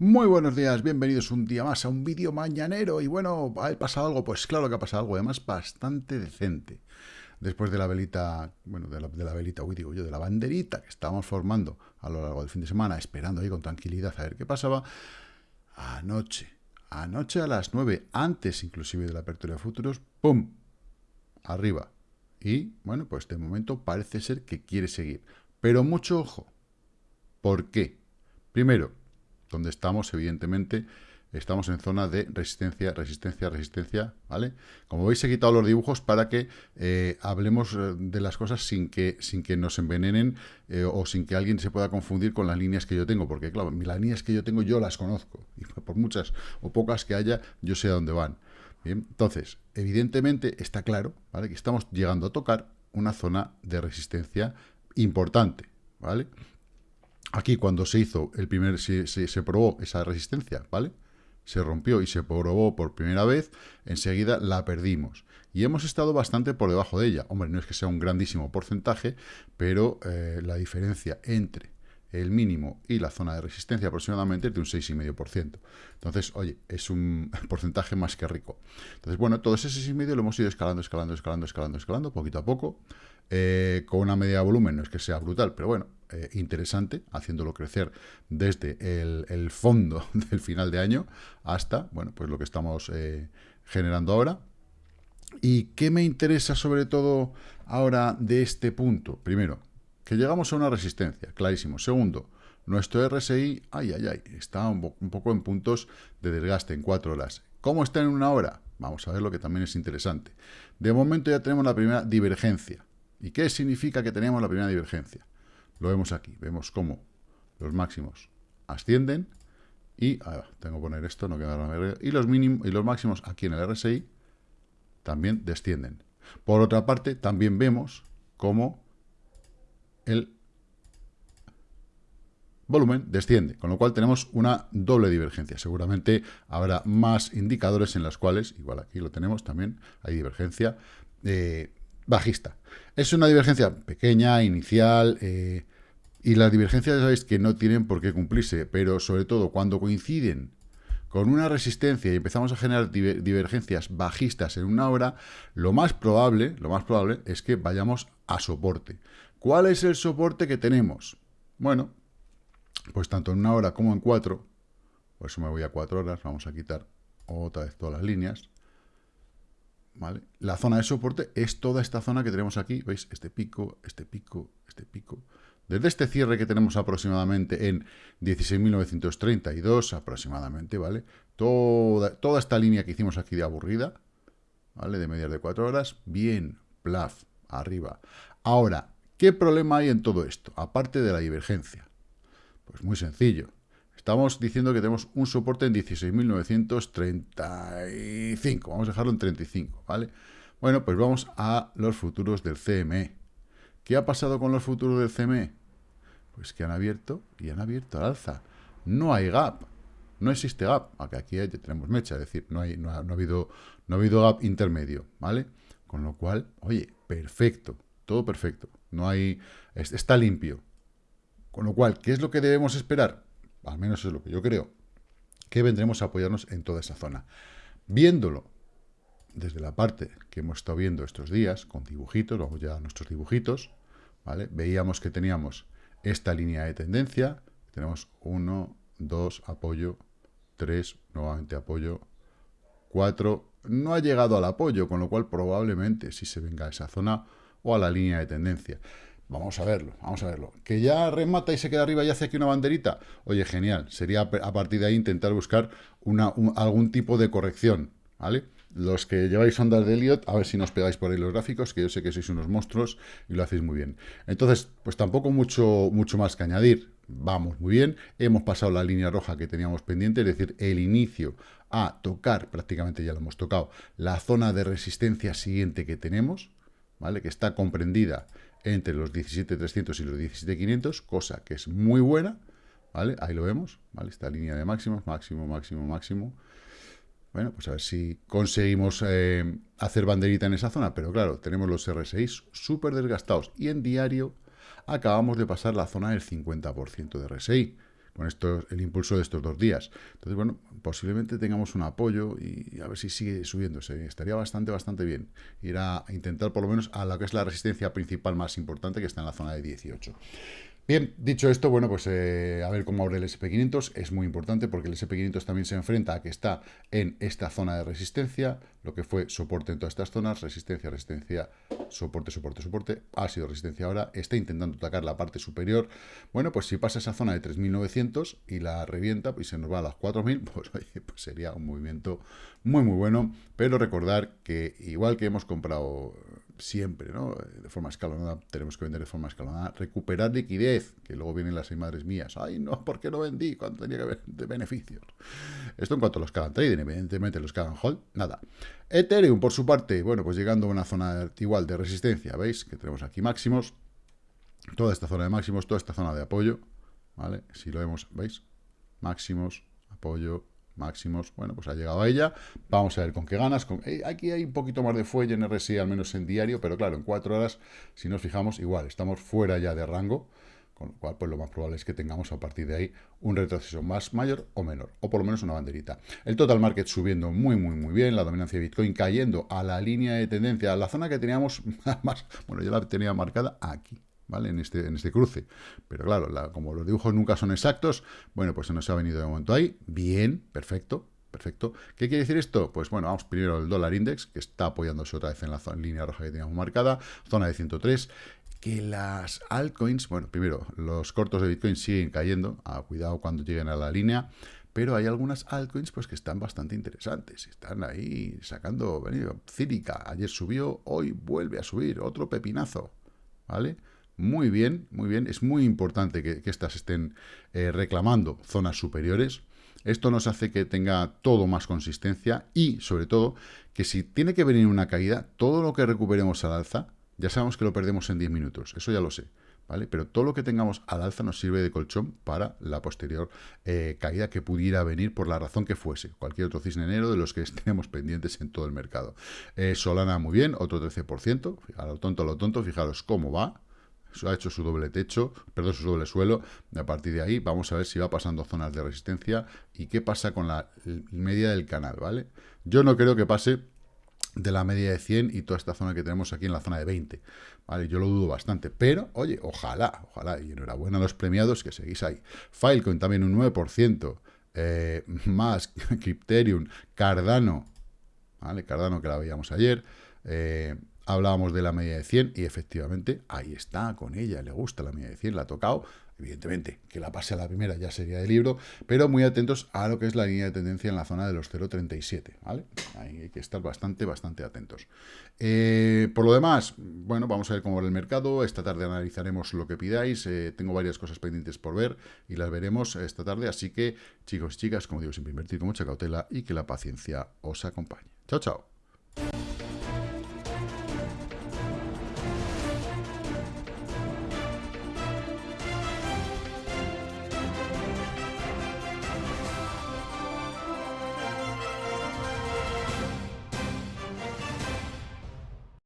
Muy buenos días, bienvenidos un día más a un vídeo mañanero. Y bueno, ¿ha pasado algo? Pues claro que ha pasado algo, además bastante decente. Después de la velita, bueno, de la, velita, uy, digo yo, de la banderita que estábamos formando a lo largo del fin de semana, esperando ahí con tranquilidad a ver qué pasaba. Anoche, anoche a las 9, antes inclusive de la apertura de futuros, ¡pum! Arriba. Y, bueno, pues de momento parece ser que quiere seguir. Pero mucho ojo. ¿Por qué? Primero, donde estamos, evidentemente, estamos en zona de resistencia, resistencia, resistencia, ¿vale? Como veis, he quitado los dibujos para que eh, hablemos eh, de las cosas sin que, sin que nos envenenen eh, o sin que alguien se pueda confundir con las líneas que yo tengo, porque claro, las líneas que yo tengo yo las conozco, y por muchas o pocas que haya, yo sé a dónde van. Bien, entonces, evidentemente está claro, ¿vale? Que estamos llegando a tocar una zona de resistencia importante, ¿vale? Aquí cuando se hizo el primer, se, se, probó esa resistencia, ¿vale? Se rompió y se probó por primera vez, enseguida la perdimos. Y hemos estado bastante por debajo de ella. Hombre, no es que sea un grandísimo porcentaje, pero eh, la diferencia entre el mínimo y la zona de resistencia aproximadamente es de un 6,5%. Entonces, oye, es un porcentaje más que rico. Entonces, bueno, todo ese 6,5 lo hemos ido escalando, escalando, escalando, escalando, escalando, poquito a poco, eh, con una media de volumen, no es que sea brutal, pero bueno, eh, interesante, haciéndolo crecer desde el, fondo del final de año hasta, bueno, pues lo que estamos eh, generando ahora. ¿Y qué me interesa sobre todo ahora de este punto? Primero, que llegamos a una resistencia, clarísimo. Segundo, nuestro RSI, ay, ay, ay, está un, un poco en puntos de desgaste en cuatro horas. ¿Cómo está en una hora? Vamos a ver lo que también es interesante. De momento ya tenemos la primera divergencia. ¿Y qué significa que tenemos la primera divergencia? Lo vemos aquí, vemos cómo los máximos ascienden y, tengo que poner esto, no queda y los mínimos y los máximos aquí en el RSI también descienden. Por otra parte, también vemos cómo el volumen desciende, con lo cual tenemos una doble divergencia. Seguramente habrá más indicadores en las cuales, igual aquí lo tenemos también, hay divergencia, eh, bajista. Es una divergencia pequeña, inicial, eh, y las divergencias ya sabéis que no tienen por qué cumplirse, pero sobre todo cuando coinciden con una resistencia y empezamos a generar divergencias bajistas en una hora, lo más probable, lo más probable es que vayamos a soporte. ¿Cuál es el soporte que tenemos? Bueno, pues tanto en una hora como en cuatro, por eso me voy a cuatro horas, vamos a quitar otra vez todas las líneas, la zona de soporte es toda esta zona que tenemos aquí, ¿veis? Este pico, este pico, este pico. Desde este cierre que tenemos aproximadamente en 16.932 aproximadamente, ¿vale? Toda, toda esta línea que hicimos aquí de aburrida, ¿vale? De medias de 4 horas, bien, plaf, arriba. Ahora, ¿qué problema hay en todo esto? Aparte de la divergencia. Pues muy sencillo. Estamos diciendo que tenemos un soporte en 16.935. Vamos a dejarlo en 35, ¿vale? Bueno, pues vamos a los futuros del CME. ¿Qué ha pasado con los futuros del CME? Pues que han abierto y han abierto al alza. No hay gap. No existe gap. Aunque aquí tenemos mecha, es decir, no, hay, no, ha, habido, no ha habido gap intermedio, ¿vale? Con lo cual, oye, perfecto. Todo perfecto. No hay... Está limpio. Con lo cual, ¿qué es lo que debemos esperar? Al menos es lo que yo creo, que vendremos a apoyarnos en toda esa zona. Viéndolo desde la parte que hemos estado viendo estos días, con dibujitos, vamos ya a nuestros dibujitos, ¿vale? Veíamos que teníamos esta línea de tendencia, tenemos 1, 2, apoyo, 3, nuevamente apoyo, 4, no ha llegado al apoyo, con lo cual probablemente si se venga a esa zona o a la línea de tendencia. Vamos a verlo, vamos a verlo. Que ya remata y se queda arriba y hace aquí una banderita. Oye, genial. Sería a partir de ahí intentar buscar algún tipo de corrección, ¿vale? Los que lleváis ondas de Elliot, a ver si nos pegáis por ahí los gráficos, que yo sé que sois unos monstruos y lo hacéis muy bien. Entonces, pues tampoco mucho, mucho más que añadir. Vamos muy bien. Hemos pasado la línea roja que teníamos pendiente, es decir, el inicio a tocar, prácticamente ya lo hemos tocado, la zona de resistencia siguiente que tenemos, ¿vale? Que está comprendida entre los 17.300 y los 17.500, cosa que es muy buena, ¿vale? Ahí lo vemos, ¿vale? Esta línea de máximos, máximo, máximo, máximo. Bueno, pues a ver si conseguimos eh, hacer banderita en esa zona, pero claro, tenemos los R6 súper desgastados y en diario acabamos de pasar la zona del 50% de RSI, con esto, el impulso de estos dos días. Entonces, bueno, posiblemente tengamos un apoyo y a ver si sigue subiéndose. Estaría bastante, bastante bien ir a intentar por lo menos a la que es la resistencia principal más importante, que está en la zona de 18. Bien, dicho esto, bueno, pues eh, a ver cómo abre el SP500. Es muy importante porque el SP500 también se enfrenta a que está en esta zona de resistencia, lo que fue soporte en todas estas zonas, resistencia, resistencia, soporte, soporte, soporte, ha sido resistencia ahora, está intentando atacar la parte superior. Bueno, pues si pasa esa zona de 3.900 y la revienta y se nos va a las 4.000, pues, pues sería un movimiento muy, muy bueno. Pero recordar que igual que hemos comprado siempre, ¿no? De forma escalonada, tenemos que vender de forma escalonada, recuperar liquidez, que luego vienen las madres mías, ay, no, ¿por qué no vendí cuando tenía que ver de beneficios? Esto en cuanto a los hagan trading, evidentemente los hagan hold, nada. Ethereum, por su parte, bueno, pues llegando a una zona igual de resistencia, ¿veis? Que tenemos aquí máximos, toda esta zona de máximos, toda esta zona de apoyo, ¿vale? Si lo vemos, ¿veis? Máximos, apoyo, máximos, bueno, pues ha llegado a ella, vamos a ver con qué ganas, con, eh, aquí hay un poquito más de fuelle en RSI, al menos en diario, pero claro, en cuatro horas, si nos fijamos, igual, estamos fuera ya de rango, con lo cual, pues lo más probable es que tengamos a partir de ahí un retroceso más mayor o menor, o por lo menos una banderita. El total market subiendo muy, muy, muy bien, la dominancia de Bitcoin cayendo a la línea de tendencia, a la zona que teníamos más, bueno, yo la tenía marcada aquí, ¿vale? En este, en este cruce. Pero claro, como los dibujos nunca son exactos, bueno, pues se nos ha venido de momento ahí. Bien, perfecto, perfecto. ¿Qué quiere decir esto? Pues bueno, vamos primero al dólar index, que está apoyándose otra vez en la línea roja que teníamos marcada, zona de 103, que las altcoins, bueno, primero, los cortos de Bitcoin siguen cayendo, a cuidado cuando lleguen a la línea, pero hay algunas altcoins pues que están bastante interesantes, están ahí sacando, venido, círica, ayer subió, hoy vuelve a subir, otro pepinazo, ¿vale? Muy bien, muy bien. Es muy importante que, estas estén eh, reclamando zonas superiores. Esto nos hace que tenga todo más consistencia y, sobre todo, que si tiene que venir una caída, todo lo que recuperemos al alza, ya sabemos que lo perdemos en 10 minutos. Eso ya lo sé. ¿Vale? Pero todo lo que tengamos al alza nos sirve de colchón para la posterior eh, caída que pudiera venir por la razón que fuese. Cualquier otro cisne enero de los que tenemos pendientes en todo el mercado. Eh, Solana muy bien, otro 13%. A lo tonto, a lo tonto, fijaros cómo va ha hecho su doble techo, perdón, su doble suelo. A partir de ahí vamos a ver si va pasando zonas de resistencia y qué pasa con la media del canal, ¿vale? Yo no creo que pase de la media de 100 y toda esta zona que tenemos aquí en la zona de 20, ¿vale? Yo lo dudo bastante, pero, oye, ojalá, ojalá, y enhorabuena a los premiados que seguís ahí. Filecoin también un 9%, eh, más Crypterium, Cardano, ¿vale? Cardano que la veíamos ayer, eh, hablábamos de la media de 100 y efectivamente ahí está con ella, le gusta la media de 100, la ha tocado, evidentemente que la pase a la primera ya sería de libro, pero muy atentos a lo que es la línea de tendencia en la zona de los 0.37, ¿vale? Ahí hay que estar bastante, bastante atentos. Eh, por lo demás, bueno, vamos a ver cómo va el mercado, esta tarde analizaremos lo que pidáis, eh, tengo varias cosas pendientes por ver y las veremos esta tarde, así que chicos y chicas, como digo, siempre invertir con mucha cautela y que la paciencia os acompañe. Chao, chao.